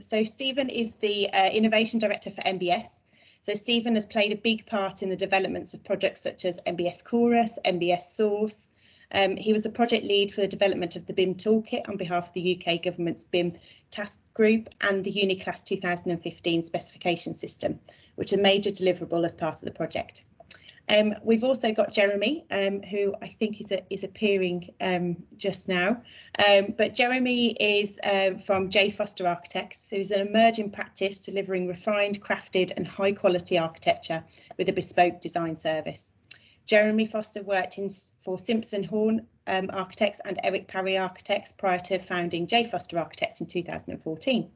so Stephen is the uh, Innovation Director for NBS. So Stephen has played a big part in the developments of projects such as NBS Chorus, NBS Source. Um, he was a project lead for the development of the BIM Toolkit on behalf of the UK government's BIM task group and the Uniclass 2015 specification system, which is a major deliverable as part of the project. Um, we've also got Jeremy, um, who I think is a, is appearing um, just now. Um, but Jeremy is uh, from J Foster Architects, who's an emerging practice delivering refined, crafted and high quality architecture with a bespoke design service. Jeremy Foster worked in, for Simpson Horn um, Architects and Eric Parry Architects prior to founding J Foster Architects in 2014.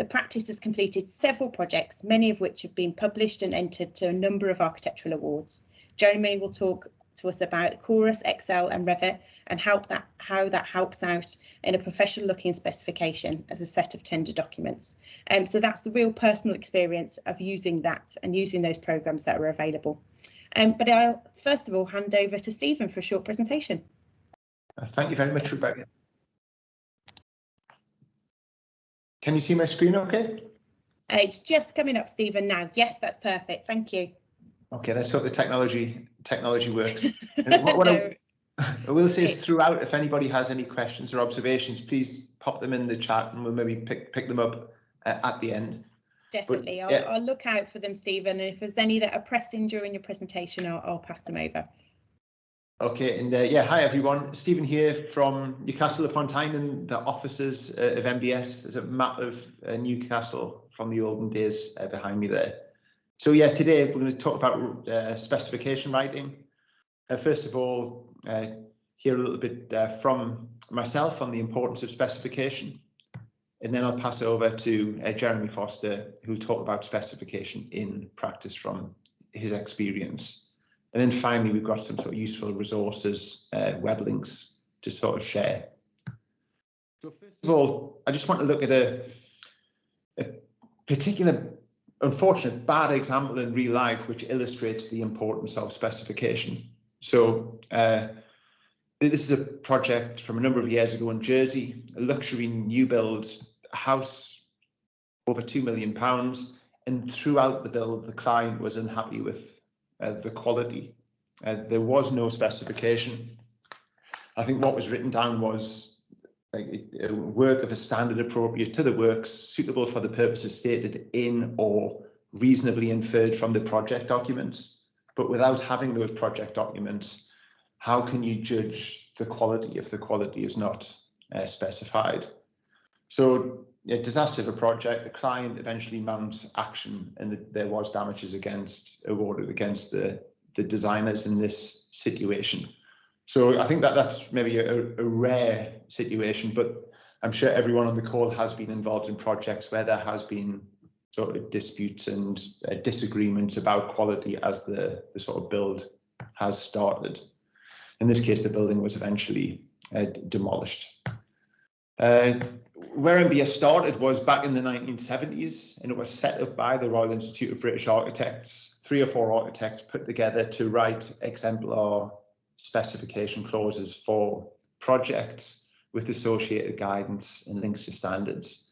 The practice has completed several projects, many of which have been published and entered to a number of architectural awards. Jeremy will talk to us about Chorus, Excel and Revit and help that, how that helps out in a professional looking specification as a set of tender documents. Um, so that's the real personal experience of using that and using those programs that are available. Um, but I'll first of all hand over to Stephen for a short presentation. Thank you very much, Rebecca. Can you see my screen okay? Uh, it's just coming up, Stephen, now. Yes, that's perfect. Thank you. Okay, let's hope the technology technology works. what, what no. I, I, will say is throughout, if anybody has any questions or observations, please pop them in the chat and we'll maybe pick pick them up uh, at the end. Definitely, but, I'll, I'll, look out for them, Stephen. And if there's any that are pressing during your presentation, I'll, I'll pass them over. Okay, and uh, yeah, hi everyone. Stephen here from Newcastle upon Tyne and the offices uh, of NBS. There's a map of uh, Newcastle from the olden days uh, behind me there. So yeah, today we're going to talk about uh, specification writing. Uh, first of all, hear a little bit from myself on the importance of specification. And then I'll pass it over to Jeremy Foster, who'll talk about specification in practice from his experience. And then finally, we've got some sort of useful resources, uh, web links to sort of share. So first of all, I just want to look at a, a particular unfortunate bad example in real life which illustrates the importance of specification. So uh, this is a project from a number of years ago in Jersey, a luxury new build house over two million pounds. And throughout the build, the client was unhappy with the quality. Uh, there was no specification. I think what was written down was a work of a standard appropriate to the works, suitable for the purposes stated in or reasonably inferred from the project documents. But without having those project documents, how can you judge the quality if the quality is not uh, specified? So a disaster of a project, the client eventually mounts action and the, there was damages against awarded against the, the designers in this situation. So I think that that's maybe a, a rare situation, but I'm sure everyone on the call has been involved in projects where there has been sort of disputes and uh, disagreements about quality as the, the sort of build has started. In this case, the building was eventually uh, demolished. Uh, where NBS started was back in the 1970s, and it was set up by the Royal Institute of British Architects. Three or four architects put together to write exemplar specification clauses for projects with associated guidance and links to standards.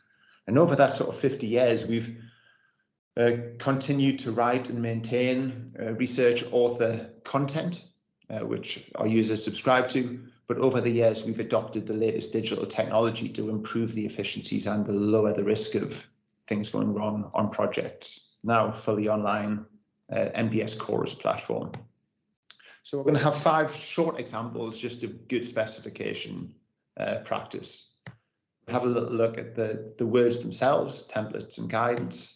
And over that sort of 50 years, we've uh, continued to write and maintain uh, research author content, uh, which our users subscribe to, but over the years, we've adopted the latest digital technology to improve the efficiencies and to lower the risk of things going wrong on projects. Now fully online uh, NBS Chorus platform. So we're going to have five short examples just of good specification uh, practice. Have a little look at the, the words themselves, templates and guidance.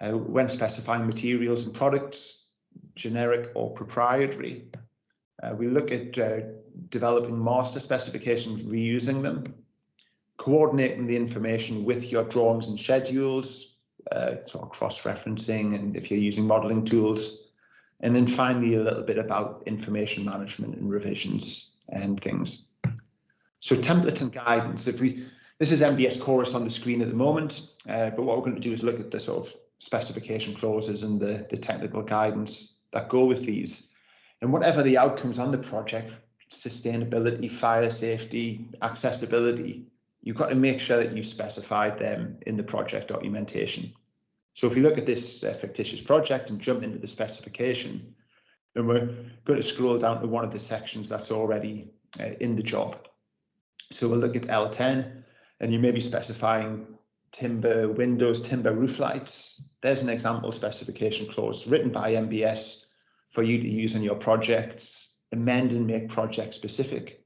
Uh, when specifying materials and products, generic or proprietary. Uh, we look at uh, developing master specifications, reusing them, coordinating the information with your drawings and schedules, uh, sort of cross-referencing, and if you're using modeling tools, and then finally a little bit about information management and revisions and things. So templates and guidance. If we, this is NBS Chorus on the screen at the moment, uh, but what we're going to do is look at the sort of specification clauses and the, the technical guidance that go with these. And whatever the outcomes on the project, sustainability, fire safety, accessibility, you've got to make sure that you specified them in the project documentation. So if we look at this uh, fictitious project and jump into the specification, then we're going to scroll down to one of the sections that's already uh, in the job. So we'll look at L10 and you may be specifying timber windows, timber roof lights. There's an example specification clause written by NBS for you to use in your projects, amend and make project specific,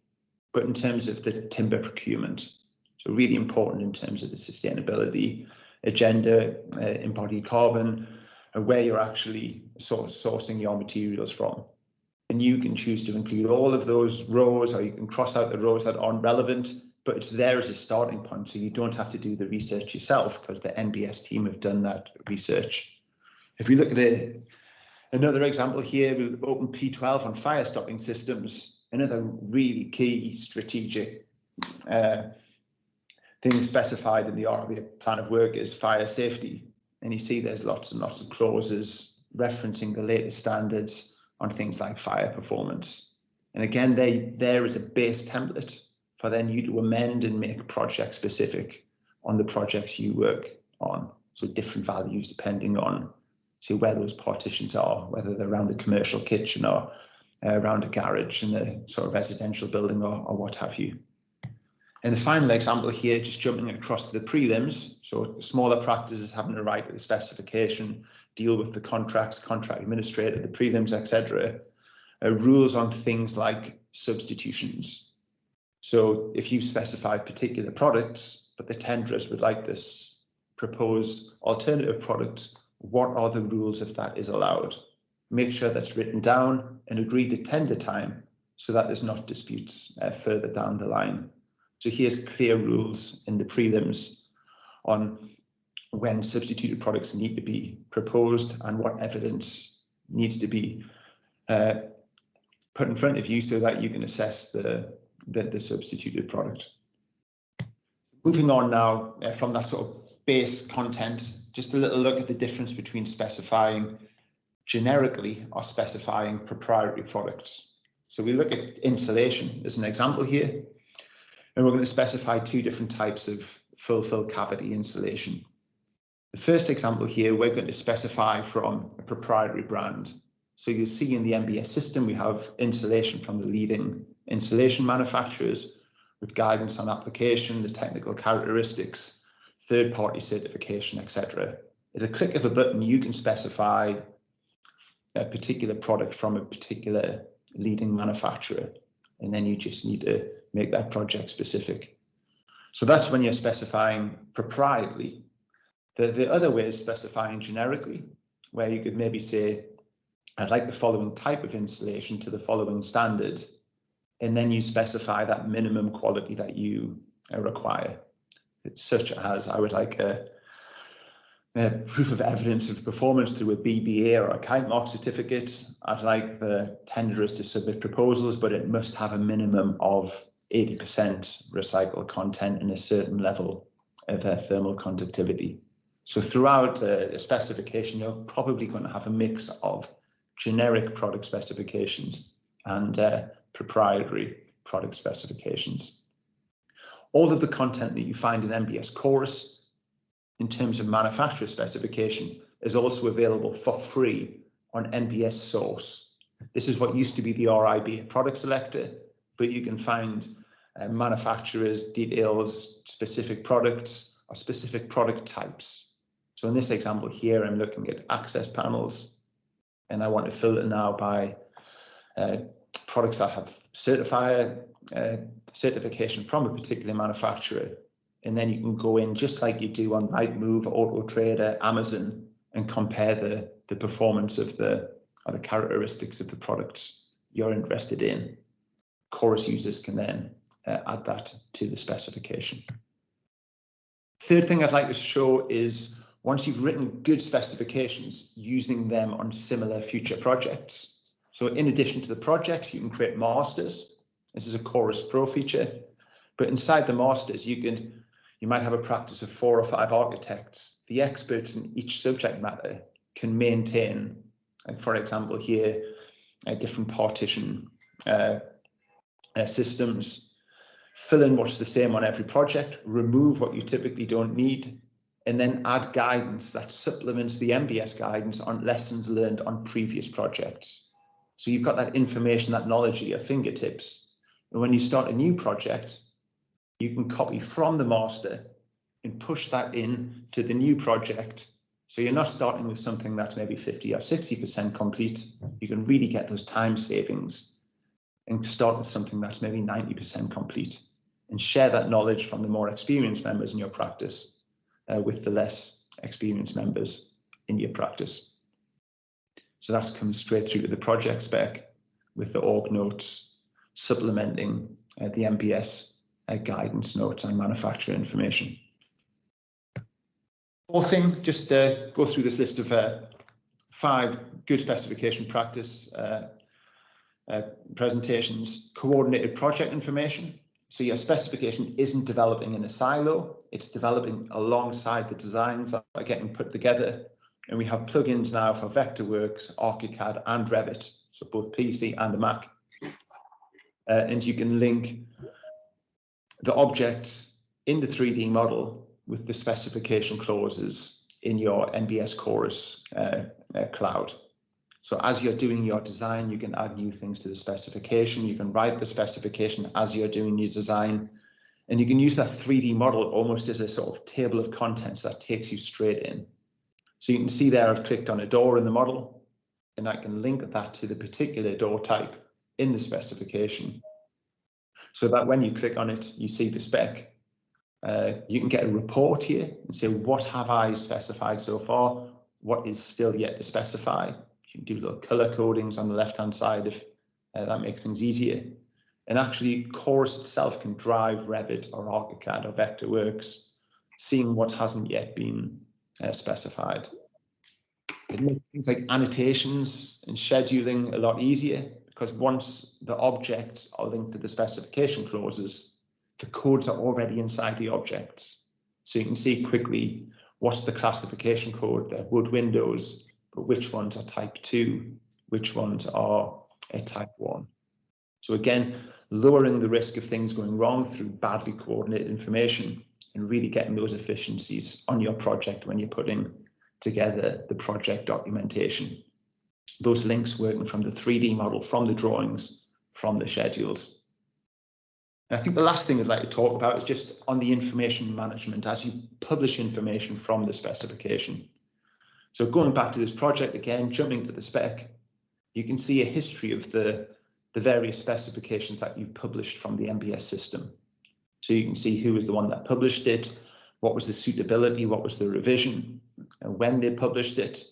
but in terms of the timber procurement. So really important in terms of the sustainability agenda, uh, embodied carbon, and where you're actually sort of sourcing your materials from. And you can choose to include all of those rows, or you can cross out the rows that aren't relevant, but it's there as a starting point. So you don't have to do the research yourself because the NBS team have done that research. If we look at a, another example here, with Open P12 on fire stopping systems, another really key strategic uh, thing specified in the RIBA plan of work is fire safety. And you see there's lots and lots of clauses referencing the latest standards on things like fire performance. And again, they there is a base template for then you to amend and make project specific on the projects you work on. So different values depending on see where those partitions are, whether they're around a commercial kitchen or uh, around a garage in a sort of residential building or, or what have you. And the final example here, just jumping across to the prelims, so smaller practices having to the specification, deal with the contracts, contract administrator, the prelims, etc. Uh, rules on things like substitutions. So if you specify particular products, but the tenderers would like this propose alternative products, what are the rules if that is allowed? Make sure that's written down and agreed the tender time so that there's not disputes uh, further down the line. So here's clear rules in the prelims on when substituted products need to be proposed and what evidence needs to be uh, put in front of you so that you can assess the, the, the substituted product. Moving on now uh, from that sort of base content, just a little look at the difference between specifying generically or specifying proprietary products. So we look at insulation as an example here. And we're going to specify two different types of full fill cavity insulation. The first example here, we're going to specify from a proprietary brand. So you'll see in the NBS system, we have insulation from the leading insulation manufacturers with guidance on application, the technical characteristics, third-party certification, etc. At a click of a button, you can specify a particular product from a particular leading manufacturer, and then you just need to make that project specific. So that's when you're specifying proprietary. The, the other way is specifying generically, where you could maybe say, I'd like the following type of installation to the following standard, and then you specify that minimum quality that you require. Such as I would like a, a, proof of evidence of performance through a BBA or a kite mark certificate. I'd like the tenderers to submit proposals, but it must have a minimum of 80% recycled content and a certain level of uh, thermal conductivity. So throughout uh, a specification, you're probably going to have a mix of generic product specifications and uh, proprietary product specifications. All of the content that you find in NBS Chorus in terms of manufacturer specification is also available for free on NBS Source. This is what used to be the RIBA product selector, but you can find uh, manufacturers details specific products or specific product types. So in this example here, I'm looking at access panels and I want to filter now by uh, products that have certifier certification from a particular manufacturer. And then you can go in just like you do on Rightmove, Auto Trader, Amazon, and compare the, the performance of the or the characteristics of the products you're interested in. Chorus users can then uh, add that to the specification. Third thing I'd like to show is once you've written good specifications, using them on similar future projects. So in addition to the projects, you can create masters. This is a Chorus Pro feature, but inside the masters, you can you might have a practice of four or five architects. The experts in each subject matter can maintain, like for example here, a different partition uh, uh, systems fill in what's the same on every project, remove what you typically don't need, and then add guidance that supplements the NBS guidance on lessons learned on previous projects. So you've got that information, that knowledge at your fingertips. And when you start a new project, you can copy from the master and push that in to the new project. So you're not starting with something that's maybe 50 or 60% complete. You can really get those time savings and start with something that's maybe 90% complete and share that knowledge from the more experienced members in your practice uh, with the less experienced members in your practice. So that's come straight through to the project spec with the org notes supplementing uh, the NBS uh, guidance notes and manufacturer information. Fourth thing, just uh, go through this list of uh, five good specification practice uh, uh, presentations, coordinated project information. So your specification isn't developing in a silo, it's developing alongside the designs that are getting put together. And we have plugins now for Vectorworks, ArchiCAD and Revit, so both PC and Mac. Uh, and you can link the objects in the 3D model with the specification clauses in your NBS Chorus uh, uh, cloud. So as you're doing your design, you can add new things to the specification. You can write the specification as you're doing your design. And you can use that 3D model almost as a sort of table of contents that takes you straight in. So you can see there I've clicked on a door in the model and I can link that to the particular door type in the specification. So that when you click on it, you see the spec. Uh, you can get a report here and say, what have I specified so far? What is still yet to specify? You can do little color codings on the left-hand side if uh, that makes things easier. And actually, Chorus itself can drive Revit or ArchiCAD or Vectorworks, seeing what hasn't yet been uh, specified. It makes things like annotations and scheduling a lot easier because once the objects are linked to the specification clauses, the codes are already inside the objects. So you can see quickly what's the classification code, the wood windows, but which ones are type 2, which ones are a type 1. So again, lowering the risk of things going wrong through badly coordinated information and really getting those efficiencies on your project when you're putting together the project documentation. Those links working from the 3D model, from the drawings, from the schedules. And I think the last thing I'd like to talk about is just on the information management as you publish information from the specification. So going back to this project again, jumping to the spec, you can see a history of the, the various specifications that you've published from the NBS system. So you can see who was the one that published it, what was the suitability, what was the revision, and when they published it.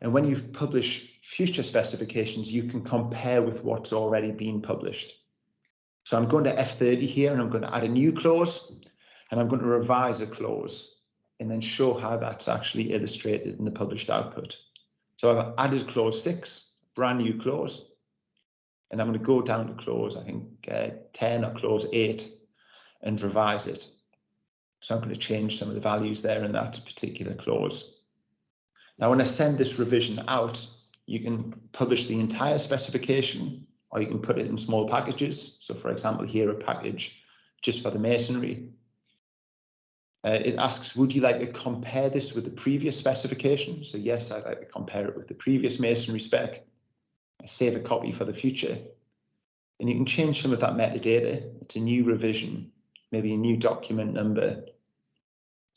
And when you've published future specifications, you can compare with what's already been published. So I'm going to F30 here and I'm going to add a new clause and I'm going to revise a clause and then show how that's actually illustrated in the published output. So I've added clause six, brand new clause, and I'm going to go down to clause, I think uh, 10 or clause eight and revise it. So I'm going to change some of the values there in that particular clause. Now, when I send this revision out, you can publish the entire specification or you can put it in small packages. So for example, here a package just for the masonry uh, it asks, would you like to compare this with the previous specification? So yes, I'd like to compare it with the previous masonry spec. I save a copy for the future. And you can change some of that metadata. It's a new revision, maybe a new document number.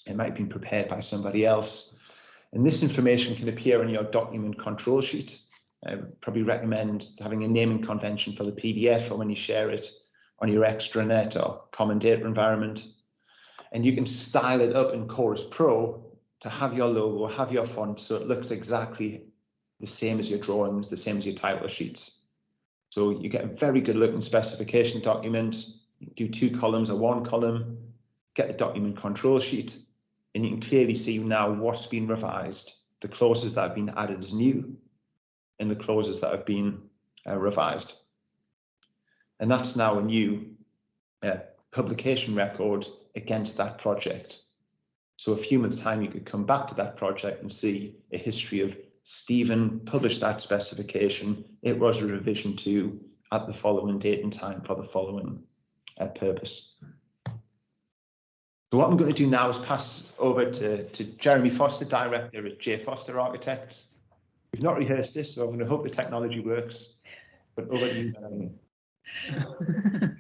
It might have been prepared by somebody else. And this information can appear in your document control sheet. I would probably recommend having a naming convention for the PDF or when you share it on your extranet or common data environment and you can style it up in Chorus Pro to have your logo, have your font, so it looks exactly the same as your drawings, the same as your title sheets. So you get a very good looking specification document, do two columns or one column, get the document control sheet, and you can clearly see now what's been revised, the clauses that have been added as new, and the clauses that have been uh, revised. And that's now a new uh, publication record against that project. So a few months time, you could come back to that project and see a history of Stephen published that specification. It was a revision to at the following date and time for the following uh, purpose. So what I'm going to do now is pass over to, to Jeremy Foster, Director at J Foster Architects. We've not rehearsed this, so I'm going to hope the technology works. But over to you, Jeremy.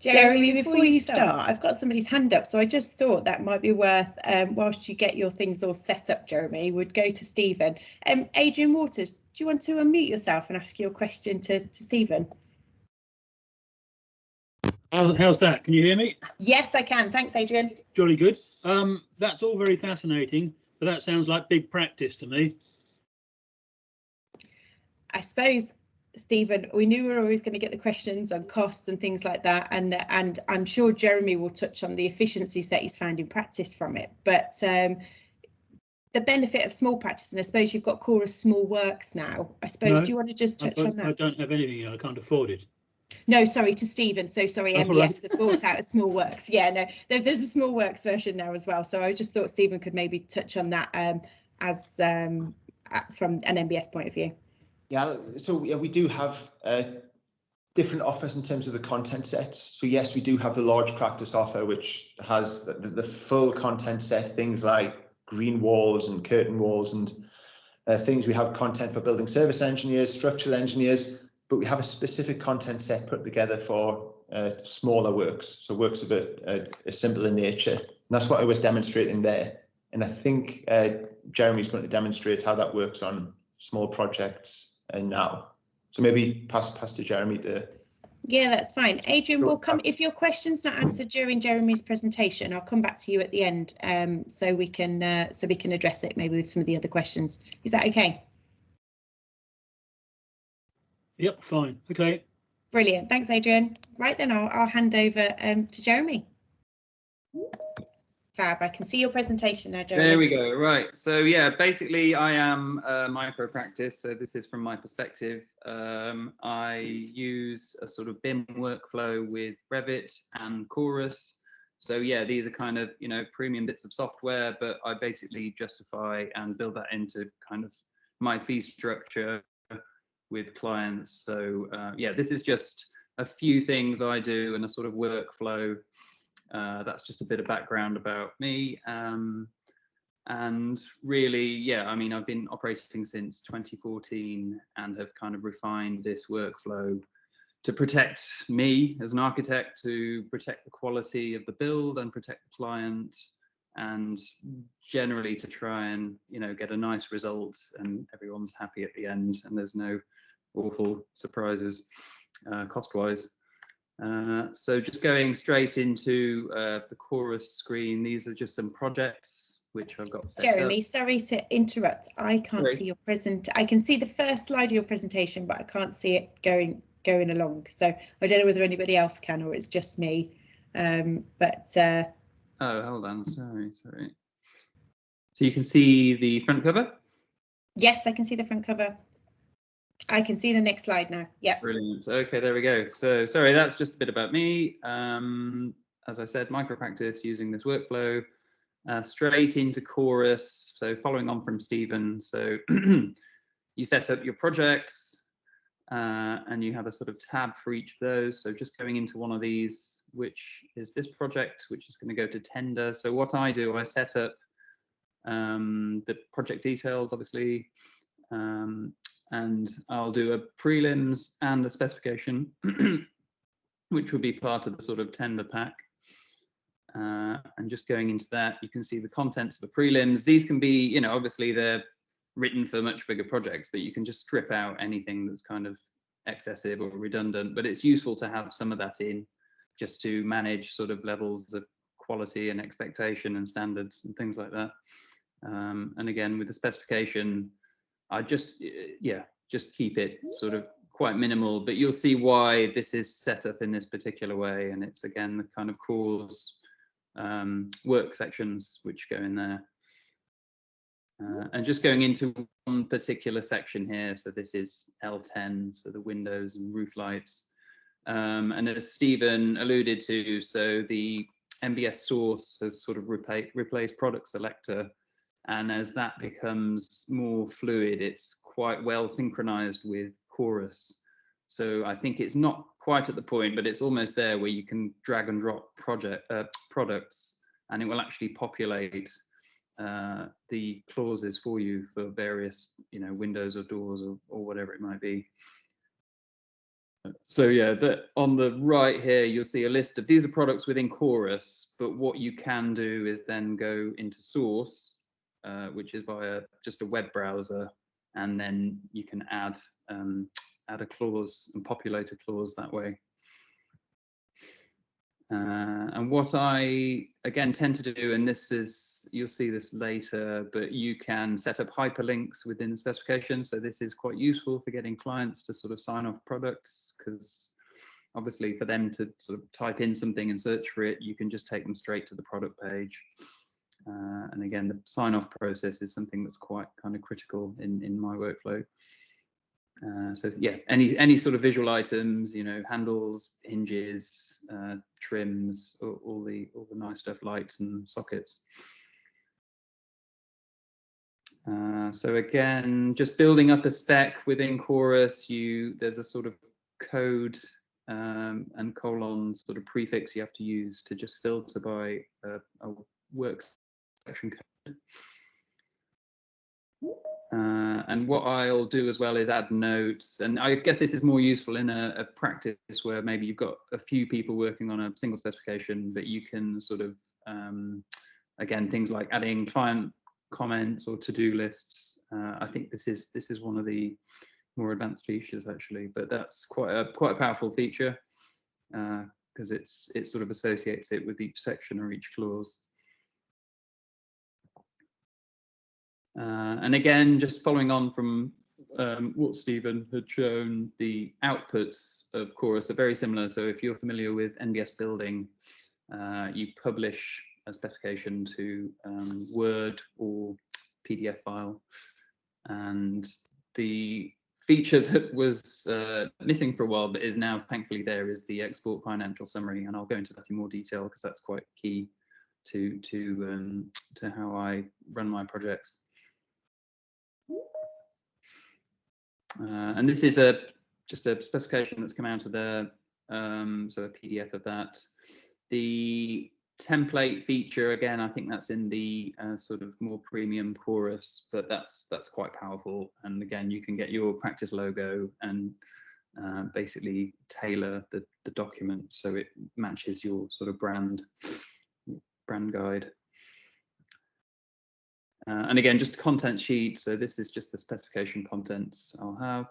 Jeremy, before you start, I've got somebody's hand up, so I just thought that might be worth, um, whilst you get your things all set up, Jeremy, would go to Stephen. Um, Adrian Waters, do you want to unmute yourself and ask your question to, to Stephen? How's, how's that? Can you hear me? Yes, I can. Thanks, Adrian. Jolly good. Um, that's all very fascinating, but that sounds like big practice to me. I suppose Stephen, we knew we were always going to get the questions on costs and things like that, and and I'm sure Jeremy will touch on the efficiencies that he's found in practice from it. But um, the benefit of small practice, and I suppose you've got Chorus Small Works now. I suppose. No, do you want to just touch on that? I don't have anything. I can't afford it. No, sorry to Stephen. So sorry, NBS right. the bought out of Small Works. Yeah, no, there, there's a Small Works version now as well. So I just thought Stephen could maybe touch on that um, as um, from an NBS point of view. Yeah, so yeah, we do have uh, different offers in terms of the content sets. So yes, we do have the large practice offer, which has the, the, the full content set, things like green walls and curtain walls and uh, things. We have content for building service engineers, structural engineers, but we have a specific content set put together for uh, smaller works. So works of a bit uh, simple nature. And that's what I was demonstrating there. And I think uh, Jeremy's going to demonstrate how that works on small projects and now. So maybe pass pass to Jeremy to Yeah, that's fine. Adrian, we'll come if your question's not answered during Jeremy's presentation. I'll come back to you at the end, um, so we can uh, so we can address it maybe with some of the other questions. Is that okay? Yep, fine. Okay. Brilliant. Thanks, Adrian. Right then, I'll, I'll hand over um, to Jeremy. Fab. I can see your presentation now, Jeremy. There we go. Right. So yeah, basically I am a micro practice. So this is from my perspective. Um, I use a sort of BIM workflow with Revit and Chorus. So yeah, these are kind of, you know, premium bits of software, but I basically justify and build that into kind of my fee structure with clients. So uh, yeah, this is just a few things I do and a sort of workflow uh, that's just a bit of background about me. Um, and really, yeah, I mean, I've been operating since 2014 and have kind of refined this workflow to protect me as an architect, to protect the quality of the build and protect the client, and generally to try and, you know, get a nice result and everyone's happy at the end and there's no awful surprises uh, cost-wise. Uh, so just going straight into uh, the chorus screen, these are just some projects which I've got Jeremy, up. sorry to interrupt. I can't Sorry. see your present. I can see the first slide of your presentation, but I can't see it going going along. So I don't know whether anybody else can or it's just me. Um, but uh, Oh, hold on, sorry, sorry. So you can see the front cover. yes, I can see the front cover. I can see the next slide now. Yep. Brilliant. Okay, there we go. So sorry, that's just a bit about me. Um, as I said, micro practice using this workflow. Uh, straight into chorus. So following on from Stephen. So you set up your projects uh, and you have a sort of tab for each of those. So just going into one of these, which is this project, which is going to go to tender. So what I do, I set up um, the project details, obviously, um, and I'll do a prelims and a specification, which would be part of the sort of tender pack. Uh, and just going into that, you can see the contents of the prelims. These can be, you know, obviously they're written for much bigger projects, but you can just strip out anything that's kind of excessive or redundant. But it's useful to have some of that in just to manage sort of levels of quality and expectation and standards and things like that. Um, and again, with the specification, I just, yeah, just keep it sort of quite minimal, but you'll see why this is set up in this particular way. And it's again, the kind of CAWS um, work sections which go in there. Uh, and just going into one particular section here. So this is L10, so the windows and roof lights. Um, and as Stephen alluded to, so the NBS source has sort of repa- replaced product selector. And as that becomes more fluid, it's quite well synchronized with chorus. So I think it's not quite at the point, but it's almost there where you can drag and drop project uh, products, and it will actually populate uh, the clauses for you for various, you know, windows or doors or, or whatever it might be. So yeah, the, on the right here, you'll see a list of these are products within Chorus, but what you can do is then go into source, uh, which is via just a web browser, and then you can add um, add a clause and populate a clause that way. Uh, and what I again tend to do, and this is you'll see this later, but you can set up hyperlinks within the specification. So this is quite useful for getting clients to sort of sign off products because obviously for them to sort of type in something and search for it, you can just take them straight to the product page. Uh, and again, the sign off process is something that's quite kind of critical in, in my workflow. Uh, so yeah, any any sort of visual items, you know, handles, hinges, uh, trims, all, all, the all the nice stuff, lights and sockets. Uh, so again, just building up a spec within Chorus, you there's a sort of code um, and colon sort of prefix you have to use to just filter by a, a works section code. Uh, and what I'll do as well is add notes. And I guess this is more useful in a, a, practice where maybe you've got a few people working on a single specification, but you can sort of, um, again, things like adding client comments or to-do lists. Uh, I think this is this is one of the more advanced features actually, but that's quite a quite a powerful feature because uh, it's it sort of associates it with each section or each clause. Uh, and again, just following on from um, what Stephen had shown, the outputs of Chorus are very similar. So if you're familiar with NBS building, uh, you publish a specification to um, Word or PDF file. And the feature that was uh, missing for a while, but is now thankfully there, is the export financial summary. And I'll go into that in more detail because that's quite key to to um, to how I run my projects. Uh, and this is a just a specification that's come out of the um, so a PDF of that. The template feature again, I think that's in the uh, sort of more premium chorus, but that's that's quite powerful. And again, you can get your practice logo and uh, basically tailor the the document so it matches your sort of brand brand guide. Uh, and again, just content sheet. So this is just the specification contents I'll have.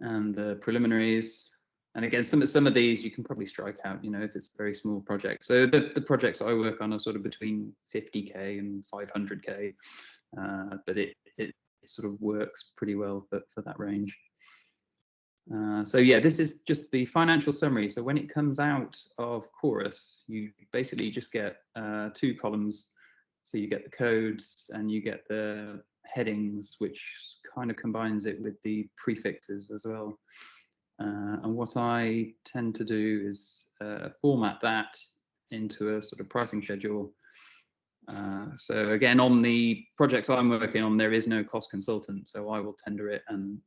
And the preliminaries. And again, some, of some of these you can probably strike out, you know, if it's a very small project. So the, the projects I work on are sort of between 50K and 500K, uh, but it, it sort of works pretty well for, for that range. Uh, so yeah, this is just the financial summary. So when it comes out of Chorus, you basically just get uh, two columns. So you get the codes and you get the headings, which kind of combines it with the prefixes as well. Uh, and what I tend to do is uh, format that into a sort of pricing schedule. Uh, so again, on the projects I'm working on, there is no cost consultant, so I will tender it and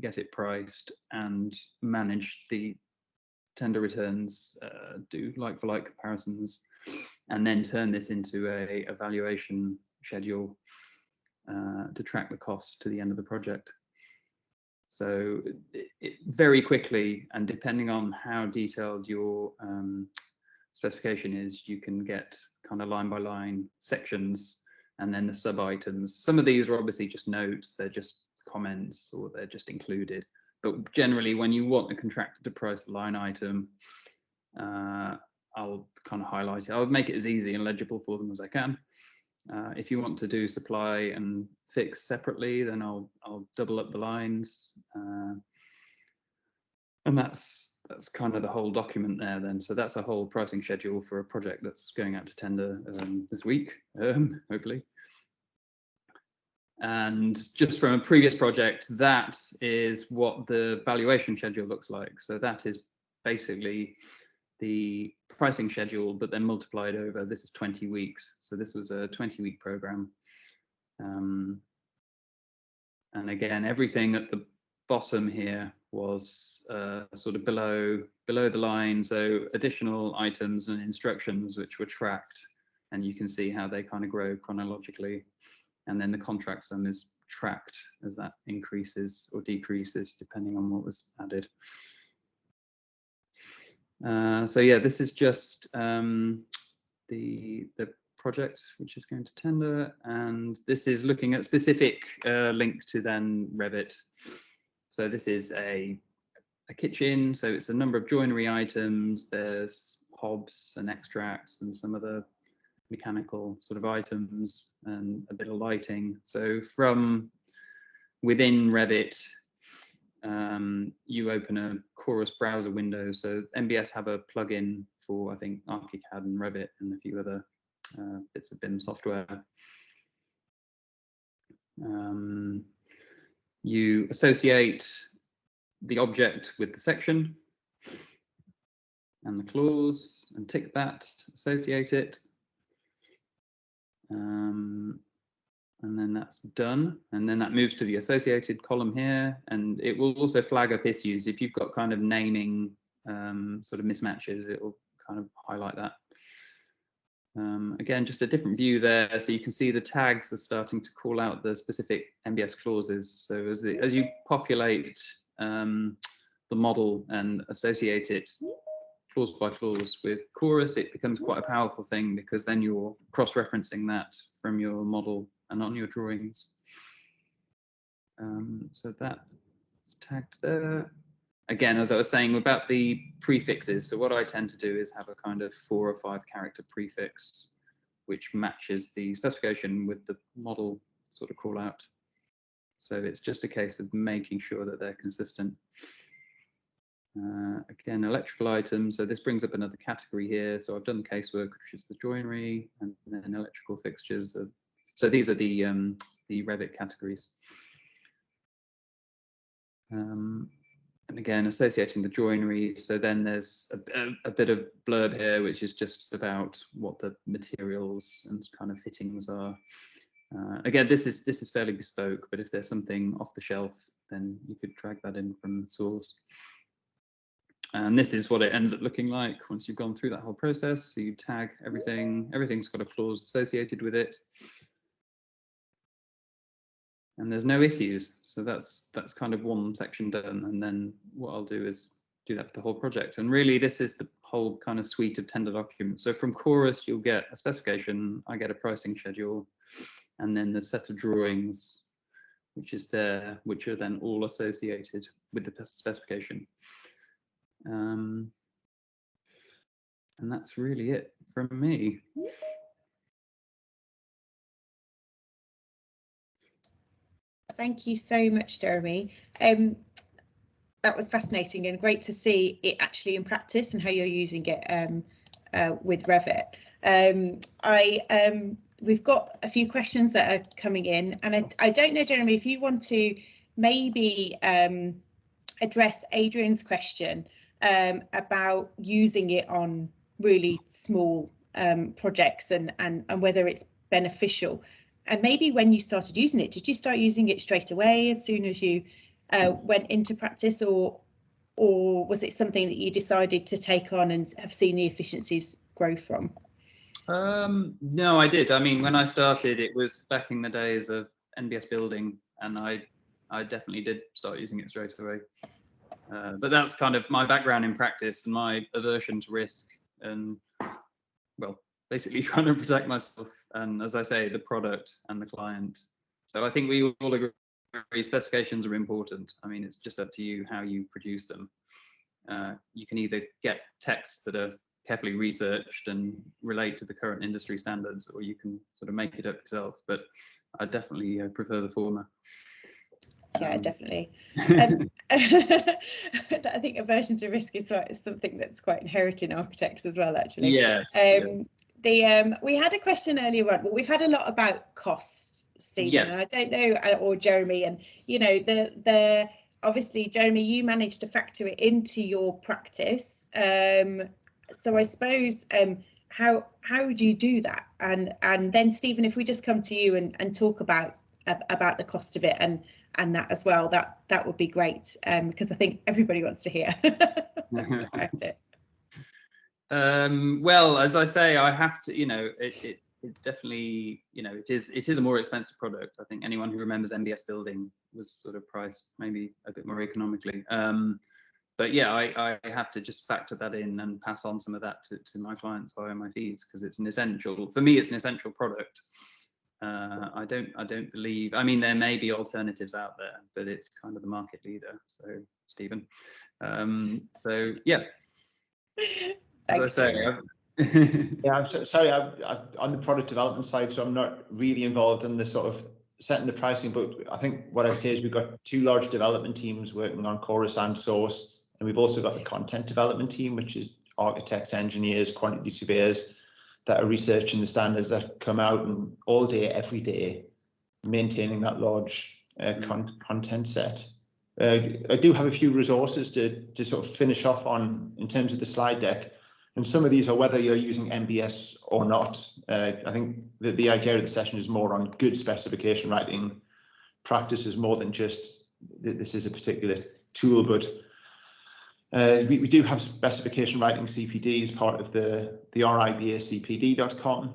get it priced and manage the tender returns, uh, do like for like comparisons, and then turn this into a evaluation schedule uh, to track the cost to the end of the project. So it, it, very quickly, and depending on how detailed your um, specification is, you can get kind of line by line sections and then the sub items. Some of these are obviously just notes, they're just comments or they're just included. But generally, when you want a contractor to price a line item, uh, I'll kind of highlight it. I'll make it as easy and legible for them as I can. Uh, if you want to do supply and fix separately, then I'll I'll double up the lines, uh, and that's that's kind of the whole document there. Then, so that's a whole pricing schedule for a project that's going out to tender um, this week, um, hopefully. And just from a previous project, that is what the valuation schedule looks like. So that is basically the pricing schedule, but then multiplied over, this is 20 weeks. So this was a 20 week program. Um, and again, everything at the bottom here was uh, sort of below below the line, so additional items and instructions which were tracked, and you can see how they kind of grow chronologically, and then the contract sum is tracked as that increases or decreases depending on what was added. Uh, so yeah, this is just um, the the project which is going to tender, and this is looking at specific uh, link to then Revit. So this is a a kitchen, so it's a number of joinery items. There's hobs and extracts and some of the mechanical sort of items and a bit of lighting. So from within Revit, um, you open a Chorus browser window. So NBS have a plugin for, I think, ArchiCAD and Revit and a few other uh, bits of BIM software. Um, you associate the object with the section and the clause and tick that, associate it. Um, and then that's done. And then that moves to the associated column here. And it will also flag up issues. If you've got kind of naming um, sort of mismatches, it will kind of highlight that. Um, again, just a different view there. So you can see the tags are starting to call out the specific NBS clauses. So as, the, as you populate um, the model and associate it clause by clause with Chorus, it becomes quite a powerful thing because then you're cross-referencing that from your model and on your drawings. Um, so that's tagged there. Again, as I was saying about the prefixes, so what I tend to do is have a kind of four or five character prefix which matches the specification with the model sort of call out. So it's just a case of making sure that they're consistent. Uh, again, electrical items. So this brings up another category here. So I've done the casework, which is the joinery, and then electrical fixtures. Are, so these are the um, the Revit categories. Um, and again, associating the joinery. So then there's a, a, a, bit of blurb here, which is just about what the materials and kind of fittings are. Uh, again, this is this is fairly bespoke, but if there's something off the shelf, then you could drag that in from source. And this is what it ends up looking like once you've gone through that whole process. So you tag everything, everything's got a clause associated with it. And there's no issues. So that's that's kind of one section done. And then what I'll do is do that for the whole project. And really this is the whole kind of suite of tender documents. So from Chorus, you'll get a specification, I get a pricing schedule, and then the set of drawings which is there, which are then all associated with the specification. Um, and that's really it from me. Thank you so much, Jeremy. Um, that was fascinating and great to see it actually in practice and how you're using it um, uh, with Revit. Um, I um, we've got a few questions that are coming in, and I, I don't know, Jeremy, if you want to maybe um, address Adrian's question um, about using it on really small um, projects and, and and whether it's beneficial. And maybe when you started using it, did you start using it straight away as soon as you uh, went into practice, or or was it something that you decided to take on and have seen the efficiencies grow from? Um, no, I did. I mean, when I started, it was back in the days of NBS building, and I, I definitely did start using it straight away. Uh, but that's kind of my background in practice and my aversion to risk, and well, basically trying to protect myself and, as I say, the product and the client. So I think we all agree specifications are important. I mean, it's just up to you how you produce them. Uh, you can either get texts that are carefully researched and relate to the current industry standards, or you can sort of make it up yourself. But I definitely uh, prefer the former. Yeah, um, definitely. um, I think aversion to risk is something that's quite inherent in architects as well, actually. Yes. Um, yeah. The um, we had a question earlier on. Well, we've had a lot about costs, Stephen. Yes. I don't know, uh, or Jeremy, and you know the the obviously Jeremy, you managed to factor it into your practice. Um, so I suppose um, how how would you do that? And and then Stephen, if we just come to you and, and talk about about the cost of it and and that as well. That that would be great um, because I think everybody wants to hear about it. Um, well, as I say, I have to, you know, it, it, it definitely, you know, it is it is a more expensive product. I think anyone who remembers NBS building was sort of priced maybe a bit more economically. Um, but yeah, I, I have to just factor that in and pass on some of that to, to my clients via my fees because it's an essential for me. It's an essential product. Uh, I don't I don't believe. I mean, there may be alternatives out there, but it's kind of the market leader. So Stephen. Um, so yeah, as I say, Yeah, I'm so, sorry, I'm, I'm on the product development side, so I'm not really involved in the sort of setting the pricing, but I think what I'd say is we've got two large development teams working on Chorus and Source, and we've also got the content development team, which is architects, engineers, quantity surveyors that are researching the standards that come out and all day, every day, maintaining that large uh, con- content set. Uh, I do have a few resources to, to sort of finish off on in terms of the slide deck. And some of these are whether you're using NBS or not. Uh, I think the, the idea of the session is more on good specification writing practices more than just this is a particular tool, but uh, we, we do have specification writing CPD as part of the, the RIBACPD.com.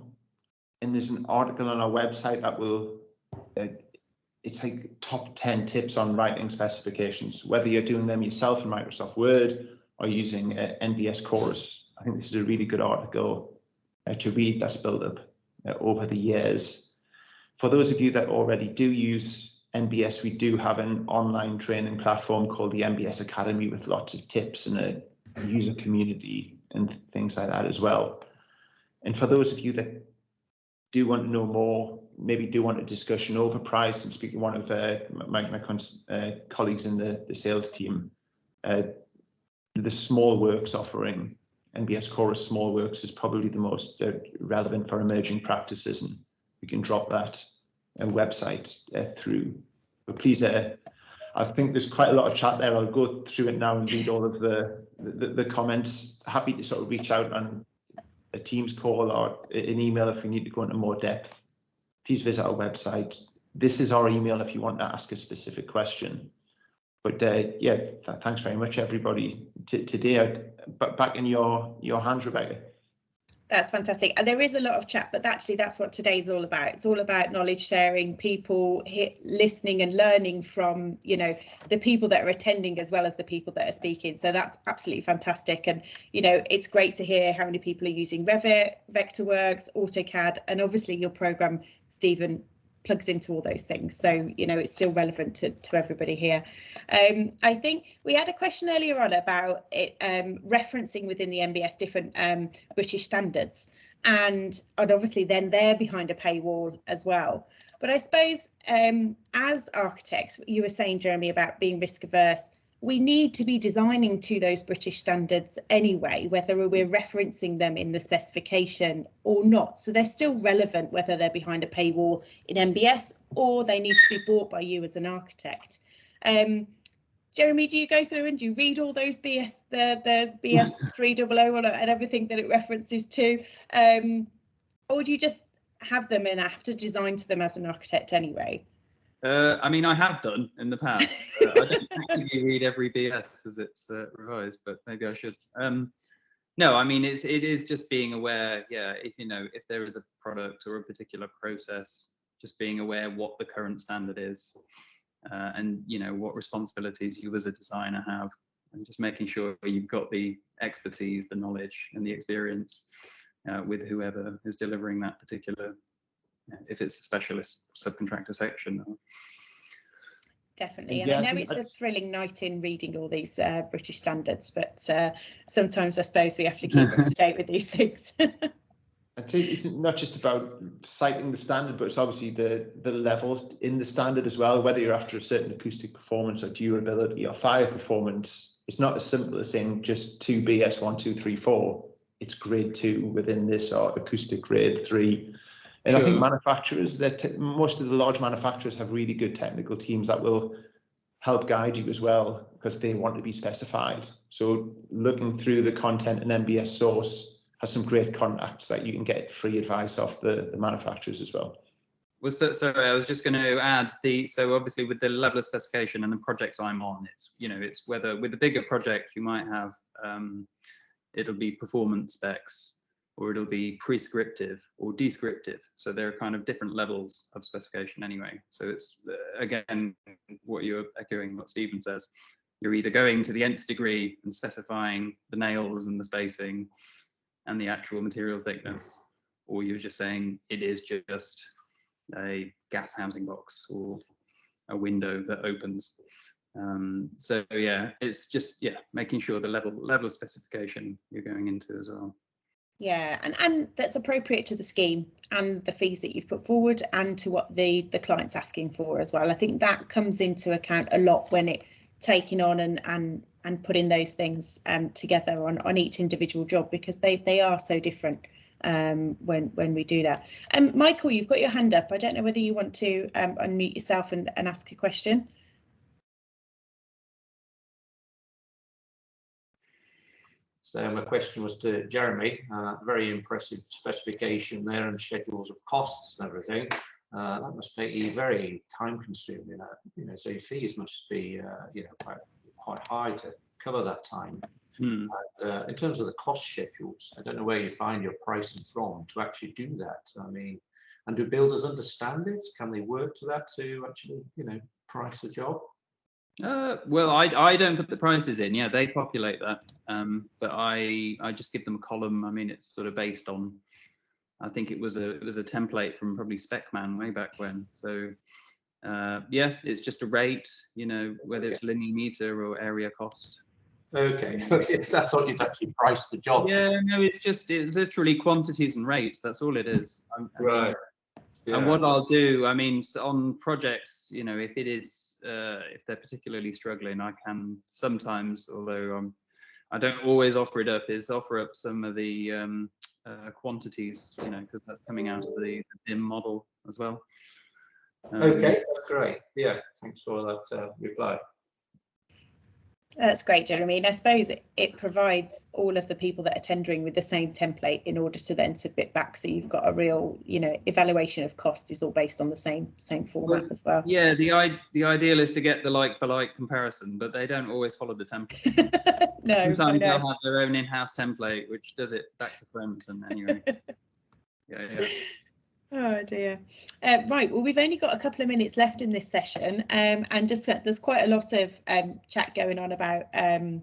And there's an article on our website that will, uh, it's like top 10 tips on writing specifications, whether you're doing them yourself in Microsoft Word or using uh, NBS Chorus. I think this is a really good article uh, to read that's built up uh, over the years. For those of you that already do use NBS, we do have an online training platform called the NBS Academy with lots of tips and a user community and things like that as well. And for those of you that do want to know more, maybe do want a discussion over price and speak to one of uh, my, my uh, colleagues in the, the sales team, uh, the small works offering NBS Chorus Small Works is probably the most uh, relevant for emerging practices, and we can drop that website uh, through. But please, uh, I think there's quite a lot of chat there. I'll go through it now and read all of the the, the comments. Happy to sort of reach out on a Teams call or an email if we need to go into more depth. Please visit our website. This is our email if you want to ask a specific question. But uh, yeah, th thanks very much, everybody. T today, back in your your hands, Rebecca. That's fantastic. And there is a lot of chat, but actually that's what today's all about. It's all about knowledge sharing, people listening and learning from, you know, the people that are attending as well as the people that are speaking. So that's absolutely fantastic. And, you know, it's great to hear how many people are using Revit, Vectorworks, AutoCAD, and obviously your program, Stephen, plugs into all those things. So, you know, it's still relevant to, to everybody here. Um, I think we had a question earlier on about it um, referencing within the NBS different um, British standards. And, and obviously then they're behind a paywall as well. But I suppose um, as architects, you were saying, Jeremy, about being risk averse, we need to be designing to those British standards anyway, whether we're referencing them in the specification or not. So they're still relevant whether they're behind a paywall in NBS or they need to be bought by you as an architect. Um, Jeremy, do you go through and do you read all those BS, the the BS 300 and everything that it references to, um, or do you just have them and have to design to them as an architect anyway? Uh, I mean, I have done in the past. Uh, I don't actually read every BS as it's uh, revised, but maybe I should. Um, no, I mean, it's it is just being aware. Yeah, if you know if there is a product or a particular process, just being aware what the current standard is, uh, and you know what responsibilities you as a designer have, and just making sure you've got the expertise, the knowledge, and the experience uh, with whoever is delivering that particular if it's a specialist subcontractor section. Definitely, and Yeah, I I know think it's a thrilling night in reading all these uh, British standards, but uh, sometimes I suppose we have to keep up to date with these things. I think it's not just about citing the standard, but it's obviously the the level in the standard as well. Whether you're after a certain acoustic performance or durability or fire performance, it's not as simple as saying just two BS one, two, three, four. It's grade two within this or acoustic grade three. And I think manufacturers, that most of the large manufacturers have really good technical teams that will help guide you as well because they want to be specified. So looking through the content in NBS source has some great contacts that you can get free advice off the, the manufacturers as well. Was so, sorry, I was just going to add the so obviously with the level of specification and the projects I'm on, it's you know it's whether with the bigger project you might have um, it'll be performance specs or it'll be prescriptive or descriptive. So there are kind of different levels of specification anyway. So it's uh, again what you're echoing what Stephen says. You're either going to the nth degree and specifying the nails and the spacing and the actual material thickness, or you're just saying it is just a gas housing box or a window that opens. Um, so yeah, it's just yeah, making sure the level level of specification you're going into as well. Yeah, and, and that's appropriate to the scheme and the fees that you've put forward and to what the, the client's asking for as well. I think that comes into account a lot when it taking on and and and putting those things um, together on, on each individual job because they, they are so different um, when when we do that. Um, Michael, you've got your hand up. I don't know whether you want to um, unmute yourself and, and ask a question. So my question was to Jeremy, uh, very impressive specification there and schedules of costs and everything. Uh, that must be very time consuming, uh, you know, so your fees must be, uh, you know, quite, quite high to cover that time. Hmm. Uh, in terms of the cost schedules, I don't know where you find your pricing from to actually do that. I mean, and do builders understand it? Can they work to that to actually, you know, price a job? Uh, well, I I don't put the prices in. Yeah, they populate that. Um, but I I just give them a column. I mean, it's sort of based on. I think it was a it was a template from probably Specman way back when. So uh, yeah, it's just a rate. You know, whether it's linear meter or area cost. Okay, okay. So I thought you'd actually price the job. Yeah, no, it's just it's literally quantities and rates. That's all it is. I- I mean, Right. And what I'll do, I mean, s- on projects, you know, if it is, uh, if they're particularly struggling, I can sometimes, although um, I don't always offer it up, is offer up some of the um, uh, quantities, you know, because that's coming out of the, the BIM model as well. Um, Okay, great. Yeah, thanks for that uh, reply. That's great, Jeremy. And I suppose it, it provides all of the people that are tendering with the same template in order to then submit back. So you've got a real, you know, evaluation of cost is all based on the same same format Well, as well. Yeah, the i the ideal is to get the like for like comparison, but they don't always follow the template. no, Sometimes they'll have their own in-house template, which does it back to front. And anyway, yeah, yeah. Oh dear. Uh, right. Well, we've only got a couple of minutes left in this session, um, and just uh, there's quite a lot of um, chat going on about um,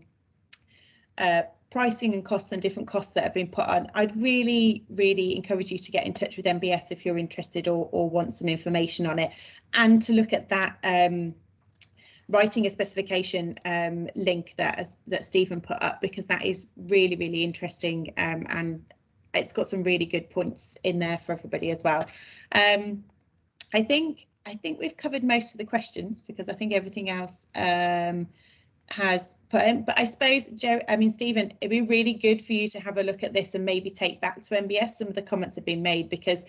uh, pricing and costs and different costs that have been put on. I'd really, really encourage you to get in touch with NBS if you're interested or, or want some information on it, and to look at that. Um, writing a specification um, link that that Stephen put up because that is really really interesting um, and it's got some really good points in there for everybody as well. Um, I think I think we've covered most of the questions because I think everything else um, has put in. But I suppose Joe, I mean Stephen, it'd be really good for you to have a look at this and maybe take back to NBS some of the comments have been made because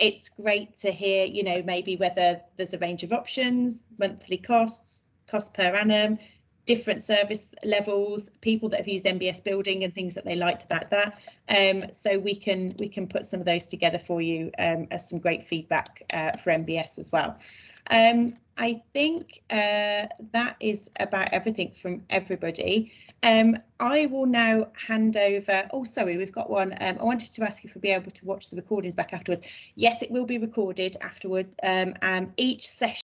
it's great to hear, you know, maybe whether there's a range of options, monthly costs, cost per annum, different service levels, people that have used NBS building and things that they liked about that. Um, so we can we can put some of those together for you um, as some great feedback uh, for NBS as well. Um, I think uh, that is about everything from everybody. Um, I will now hand over. Oh, sorry, we've got one. Um, I wanted to ask if we'll be able to watch the recordings back afterwards. Yes, it will be recorded afterward. Um, each session.